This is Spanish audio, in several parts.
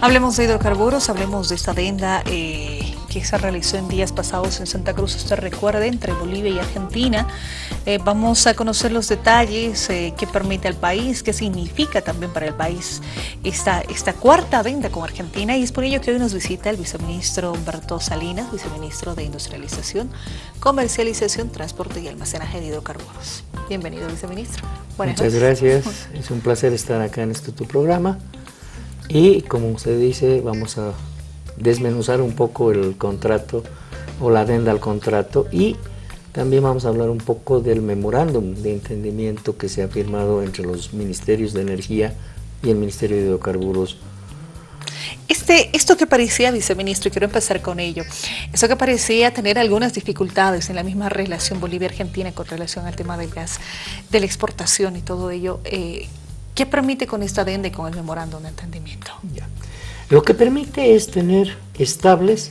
Hablemos de hidrocarburos, hablemos de esta adenda eh, que se realizó en días pasados en Santa Cruz, usted recuerda, entre Bolivia y Argentina. Eh, vamos a conocer los detalles, eh, qué permite al país, qué significa también para el país esta, esta cuarta adenda con Argentina y es por ello que hoy nos visita el viceministro Humberto Salinas, viceministro de Industrialización, Comercialización, Transporte y Almacenaje de Hidrocarburos. Bienvenido, viceministro. Muchas gracias, es un placer estar acá en este tu programa. Y como usted dice, vamos a desmenuzar un poco el contrato o la adenda al contrato y también vamos a hablar un poco del memorándum de entendimiento que se ha firmado entre los Ministerios de Energía y el Ministerio de Hidrocarburos. Este, esto que parecía, viceministro, y quiero empezar con ello, esto que parecía tener algunas dificultades en la misma relación Bolivia-Argentina con relación al tema del gas, de la exportación y todo ello, eh, ¿Qué permite con esta adenda y con el memorándum de entendimiento? Lo que permite es tener estables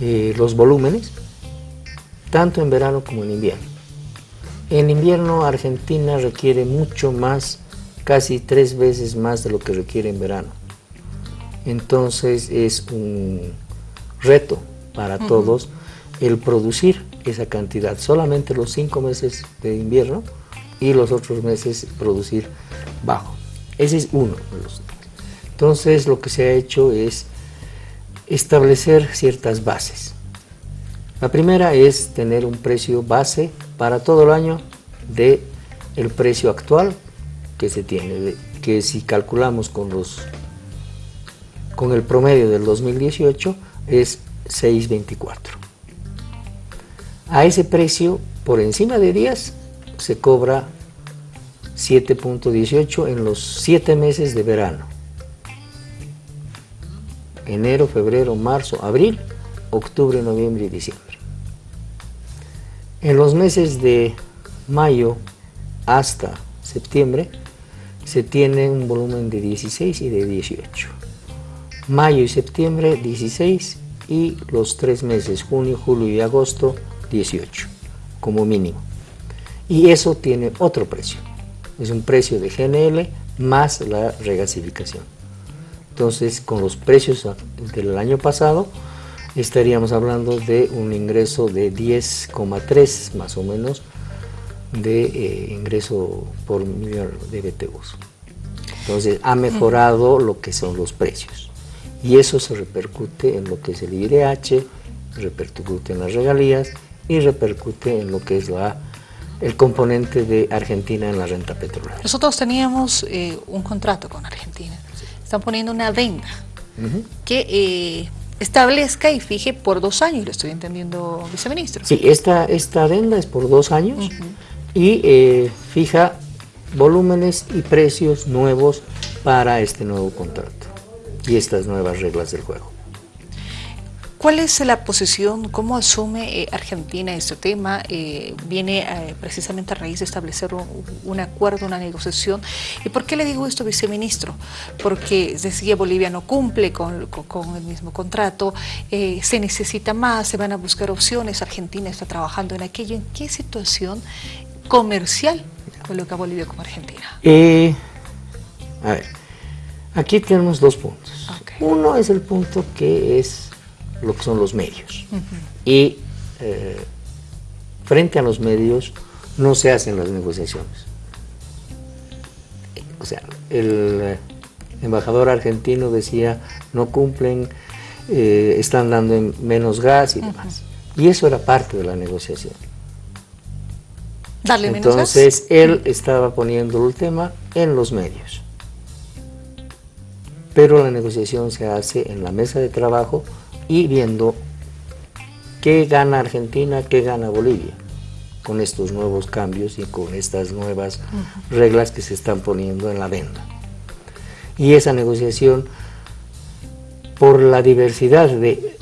eh, los volúmenes, tanto en verano como en invierno. En invierno Argentina requiere mucho más, casi tres veces más de lo que requiere en verano. Entonces es un reto para todos el producir esa cantidad. Solamente los cinco meses de invierno y los otros meses producir bajo. Ese es uno de los Entonces lo que se ha hecho es establecer ciertas bases. La primera es tener un precio base para todo el año de el precio actual que se tiene, que si calculamos con los con el promedio del 2018 es 6.24. A ese precio, por encima de días, se cobra 7.18 en los 7 meses de verano. Enero, febrero, marzo, abril, octubre, noviembre y diciembre. En los meses de mayo hasta septiembre se tiene un volumen de 16 y de 18. Mayo y septiembre 16 y los tres meses, junio, julio y agosto 18 como mínimo. Y eso tiene otro precio es un precio de GNL más la regasificación. Entonces, con los precios del año pasado, estaríamos hablando de un ingreso de 10,3 más o menos de eh, ingreso por millón de BTUs. Entonces, ha mejorado lo que son los precios. Y eso se repercute en lo que es el IRH, repercute en las regalías y repercute en lo que es la el componente de Argentina en la renta petrolera. Nosotros teníamos eh, un contrato con Argentina. Están poniendo una adenda que eh, establezca y fije por dos años, lo estoy entendiendo, viceministro. Sí, esta, esta adenda es por dos años y eh, fija volúmenes y precios nuevos para este nuevo contrato y estas nuevas reglas del juego. ¿Cuál es la posición, cómo asume eh, Argentina este tema? Eh, viene eh, precisamente a raíz de establecer un, acuerdo, una negociación. ¿Y por qué le digo esto, viceministro? Porque decía Bolivia no cumple con, el mismo contrato, se necesita más, se van a buscar opciones, Argentina está trabajando en aquello. ¿En qué situación comercial coloca Bolivia como Argentina? a ver, aquí tenemos dos puntos. Uno es el punto que es lo que son los medios. Y eh, frente a los medios no se hacen las negociaciones. O sea, el eh, embajador argentino decía, no cumplen, eh, están dando menos gas y demás. Y eso era parte de la negociación. Darle Entonces, él estaba poniendo el tema en los medios. Pero la negociación se hace en la mesa de trabajo y viendo qué gana Argentina, qué gana Bolivia con estos nuevos cambios y con estas nuevas reglas que se están poniendo en la venda. Y esa negociación, por la diversidad de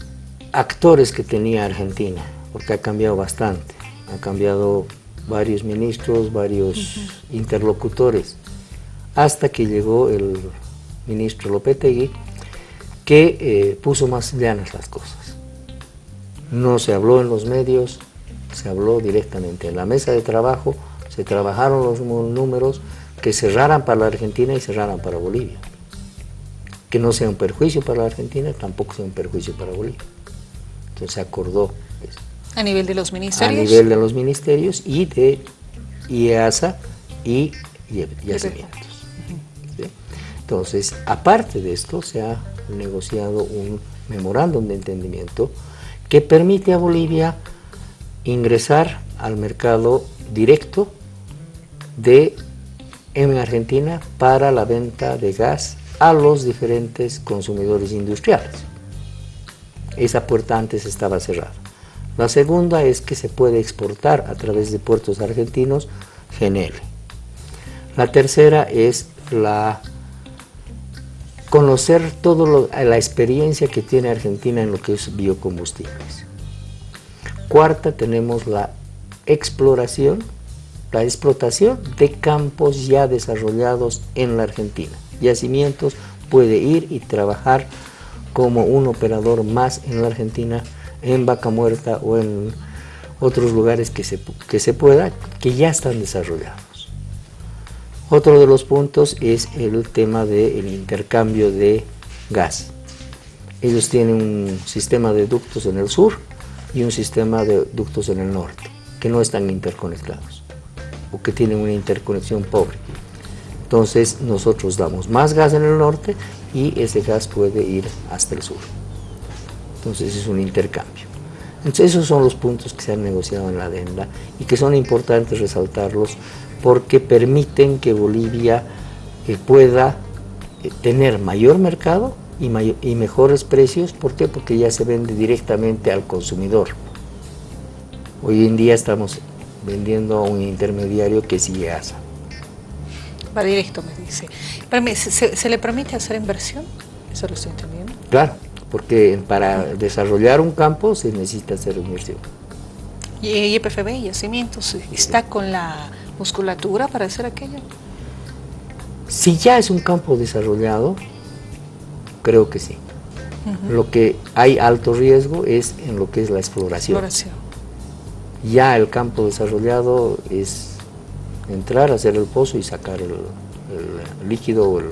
actores que tenía Argentina, porque ha cambiado bastante, ha cambiado varios ministros, varios interlocutores, hasta que llegó el ministro Lopetegui, que eh, puso más llanas las cosas. No se habló en los medios, se habló directamente en la mesa de trabajo, se trabajaron los números que cerraran para la Argentina y cerraran para Bolivia. que no sea un perjuicio para la Argentina, tampoco sea un perjuicio para Bolivia. Entonces se acordó eso. ¿A nivel de los ministerios? A nivel de los ministerios y de IEASA y yacimientos. Entonces, aparte de esto, se ha negociado un memorándum de entendimiento que permite a Bolivia ingresar al mercado directo de en Argentina para la venta de gas a los diferentes consumidores industriales. Esa puerta antes estaba cerrada. La segunda es que se puede exportar a través de puertos argentinos GNL. La tercera es la conocer toda la experiencia que tiene Argentina en lo que es biocombustibles. Cuarta, tenemos la exploración, la explotación de campos ya desarrollados en la Argentina. Yacimientos puede ir y trabajar como un operador más en la Argentina, en Vaca Muerta o en otros lugares que se, que se pueda, que ya están desarrollados. Otro de los puntos es el tema del intercambio de gas. Ellos tienen un sistema de ductos en el sur y un sistema de ductos en el norte, que no están interconectados, o que tienen una interconexión pobre. Entonces nosotros damos más gas en el norte y ese gas puede ir hasta el sur. Entonces es un intercambio. Entonces esos son los puntos que se han negociado en la adenda y que son importantes resaltarlos porque permiten que Bolivia eh, pueda eh, tener mayor mercado y, y, mejores precios. ¿Por qué? Porque ya se vende directamente al consumidor. Hoy en día estamos vendiendo a un intermediario que es IEASA. Va directo, me dice. ¿Se, ¿Se, le permite hacer inversión? Eso lo estoy entendiendo. Claro, porque para desarrollar un campo se necesita hacer inversión. ¿Y YPFB y Yacimientos está con la musculatura para hacer aquello? Si ya es un campo desarrollado, creo que sí. Lo que hay alto riesgo es en lo que es la exploración. exploración. Ya el campo desarrollado es entrar, hacer el pozo y sacar el, líquido o el,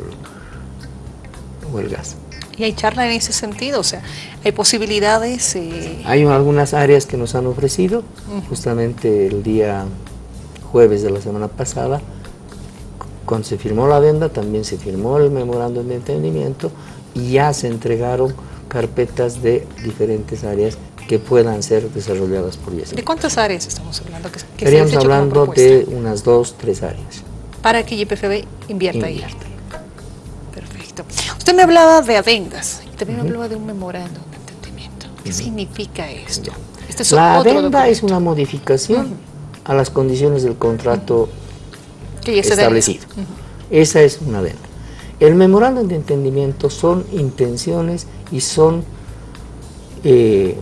o el, gas. ¿Y hay charla en ese sentido? O sea, ¿hay posibilidades? Eh... Hay algunas áreas que nos han ofrecido, justamente el día jueves de la semana pasada, cuando se firmó la venda, también se firmó el memorándum de entendimiento y ya se entregaron carpetas de diferentes áreas que puedan ser desarrolladas por IES. ¿De cuántas áreas estamos hablando? Que, Estaríamos hablando de unas dos, tres áreas. Para que YPFB invierta, ahí. Perfecto. Usted me hablaba de adendas y también me hablaba de un memorándum de entendimiento. ¿Qué significa esto? Este es la adenda es una modificación a las condiciones del contrato establecido. Esa es una venta. El memorándum de entendimiento son intenciones y son eh,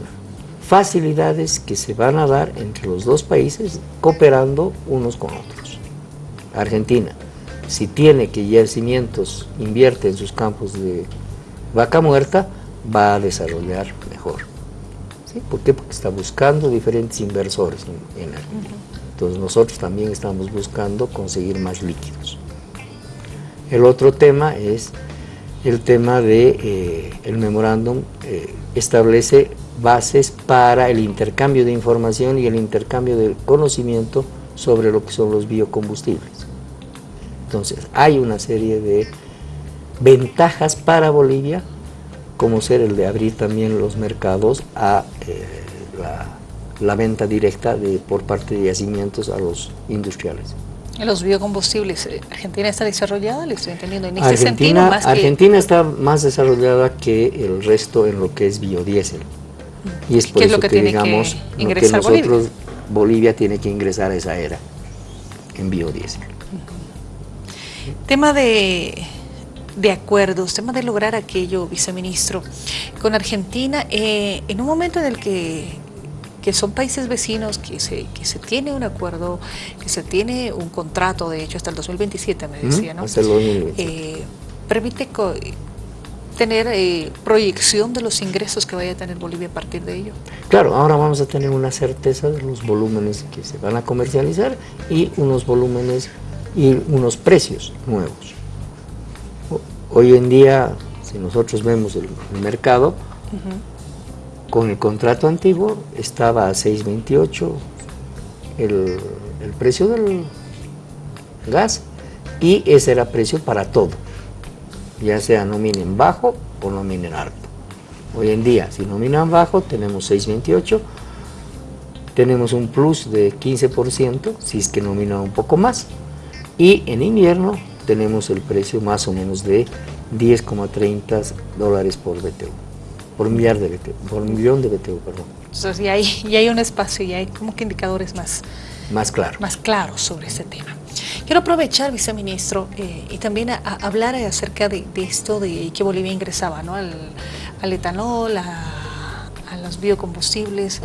facilidades que se van a dar entre los dos países cooperando unos con otros. Argentina, si tiene que Yacimientos invierte en sus campos de vaca muerta, va a desarrollar mejor. ¿Por qué? Porque está buscando diferentes inversores en, Argentina. Entonces nosotros también estamos buscando conseguir más líquidos. El otro tema es el tema de eh, el memorándum eh, establece bases para el intercambio de información y el intercambio de conocimiento sobre lo que son los biocombustibles. Entonces hay una serie de ventajas para Bolivia como ser el de abrir también los mercados a eh, la la venta directa de, por parte de yacimientos a los industriales. En los biocombustibles, eh, ¿Argentina está desarrollada? Le estoy entendiendo en ese sentido más Argentina está más desarrollada que el resto en lo que es biodiesel. Y es por eso que, digamos que, nosotros, Bolivia? Bolivia? tiene que ingresar a esa era en biodiesel. Tema de, de acuerdos, tema de lograr aquello, viceministro, con Argentina, eh, en un momento en el que que son países vecinos, que se, que se tiene un acuerdo, que se tiene un contrato, de hecho, hasta el 2027, me decía, ¿no? Eh, permite tener eh, proyección de los ingresos que vaya a tener Bolivia a partir de ello. Claro, ahora vamos a tener una certeza de los volúmenes que se van a comercializar y unos volúmenes y unos precios nuevos. Hoy en día Si nosotros vemos el, mercado, con el contrato antiguo estaba a 6.28 el, el precio del gas y ese era precio para todo, ya sea nominen bajo o nominen alto. Hoy en día, si nominan bajo, tenemos 6.28, tenemos un plus de 15%, si es que nominan un poco más, y en invierno tenemos el precio más o menos de 10,30 dólares por BTU, por, millar de BTU, por millón de BTU, perdón. Entonces ya hay, ya hay un espacio, ya hay como que indicadores más, más, claro. más claros sobre este tema. Quiero aprovechar, viceministro, eh, y también a, hablar acerca de, esto de que Bolivia ingresaba ¿no? al, etanol, a, los biocombustibles.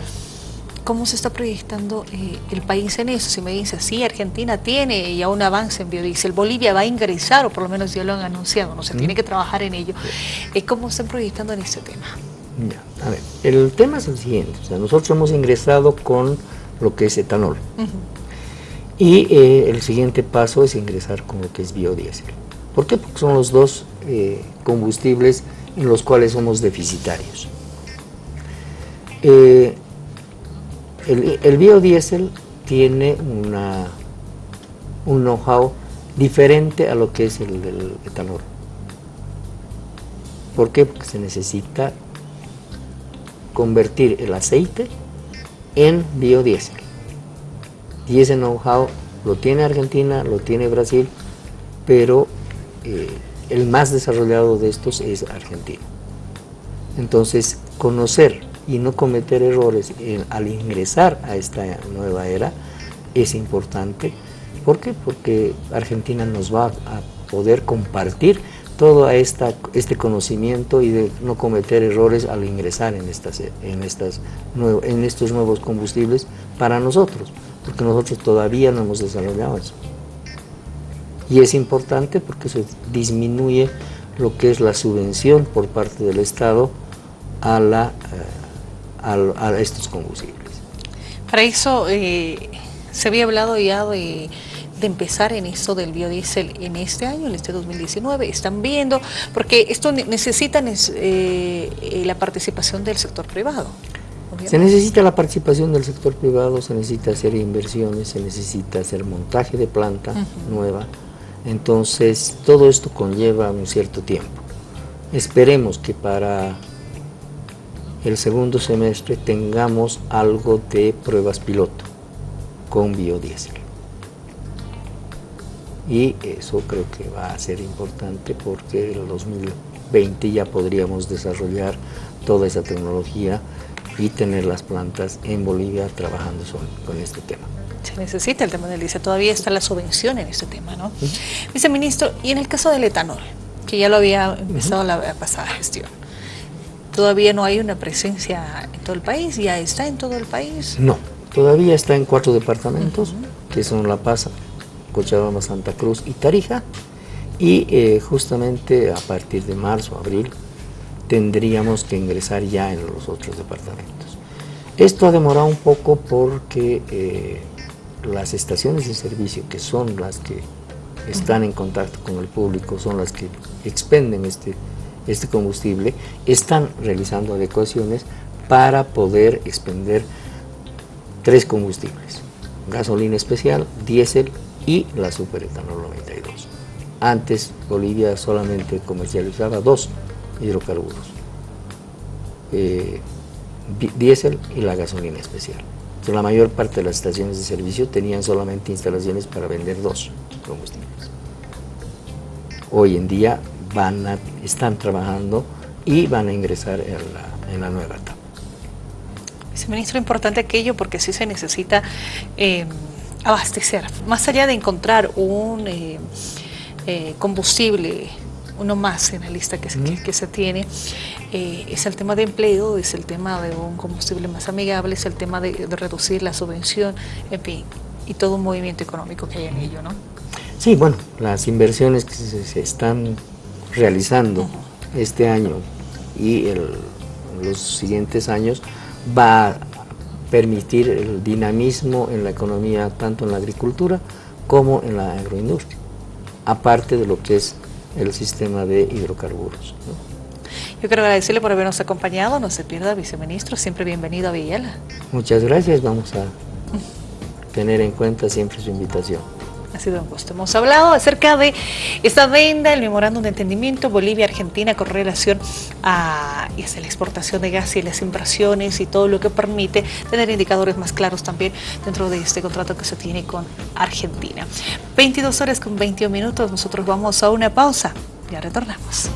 ¿Cómo se está proyectando eh, el país en eso? Si me dice, sí, Argentina tiene ya un avance en biodiesel, Bolivia va a ingresar, o por lo menos ya lo han anunciado, no se tiene que trabajar en ello. Eh, ¿Cómo están proyectando en este tema? A ver, el tema es el siguiente, o sea, nosotros hemos ingresado con lo que es etanol. Y eh, el siguiente paso es ingresar con lo que es biodiesel. ¿Por qué? Porque son los dos eh, combustibles en los cuales somos deficitarios. Eh, el, biodiesel tiene una, un know-how diferente a lo que es el del etanol. ¿Por qué? Porque se necesita convertir el aceite en biodiesel. Y ese know-how lo tiene Argentina, lo tiene Brasil, pero eh, el más desarrollado de estos es Argentina. Entonces, conocer y no cometer errores al ingresar a esta nueva era es importante. ¿Por qué? Porque Argentina nos va a poder compartir todo esta, este conocimiento y de no cometer errores al ingresar en, estas, en, estas, en estos nuevos combustibles para nosotros porque nosotros todavía no hemos desarrollado eso. Y es importante porque eso disminuye lo que es la subvención por parte del Estado a, la, eh, a, estos combustibles. Para eso eh, se había hablado ya de, empezar en esto del biodiesel en este año, en este 2019. Están viendo, porque esto necesita eh, la participación del sector privado. Se necesita la participación del sector privado, se necesita hacer inversiones, se necesita hacer montaje de planta nueva. Entonces, todo esto conlleva un cierto tiempo. Esperemos que para el segundo semestre tengamos algo de pruebas piloto con biodiesel. Y eso creo que va a ser importante porque en el 2020 ya podríamos desarrollar toda esa tecnología y tener las plantas en Bolivia trabajando con este tema. Se necesita el tema del diésel, todavía está la subvención en este tema, ¿no? Viceministro, y en el caso del etanol, que ya lo había empezado la pasada gestión, ¿todavía no hay una presencia en todo el país? ¿Ya está en todo el país? No, todavía está en cuatro departamentos, que son La Paz, Cochabamba, Santa Cruz y Tarija, y eh, justamente a partir de marzo, abril, tendríamos que ingresar ya en los otros departamentos. Esto ha demorado un poco porque eh, las estaciones de servicio, que son las que están en contacto con el público, son las que expenden este, este combustible, están realizando adecuaciones para poder expender tres combustibles, gasolina especial, diésel y la superetanol 92. Antes Bolivia solamente comercializaba dos hidrocarburos, eh, diésel y la gasolina especial. la mayor parte de las estaciones de servicio tenían solamente instalaciones para vender dos combustibles. Hoy en día van a, están trabajando y van a ingresar en la, en la nueva etapa. Viceministro, importante aquello porque sí se necesita eh, abastecer. Más allá de encontrar un eh, combustible uno más en la lista que, se, que, se tiene, eh, es el tema de empleo, es el tema de un combustible más amigable, es el tema de, reducir la subvención, en fin, y todo un movimiento económico que hay en ello, ¿no? Sí, bueno, las inversiones que se, están realizando este año y el, los siguientes años va a permitir el dinamismo en la economía, tanto en la agricultura como en la agroindustria, aparte de lo que es el sistema de hidrocarburos. Yo quiero agradecerle por habernos acompañado, no se pierda, viceministro, siempre bienvenido a Villela. Muchas gracias, vamos a tener en cuenta siempre su invitación. Ha sido un gusto. Hemos hablado acerca de esta venda, el memorándum de entendimiento Bolivia-Argentina con relación a, y la exportación de gas y las inversiones y todo lo que permite tener indicadores más claros también dentro de este contrato que se tiene con Argentina. 22 horas con 21 minutos, nosotros vamos a una pausa. Ya retornamos.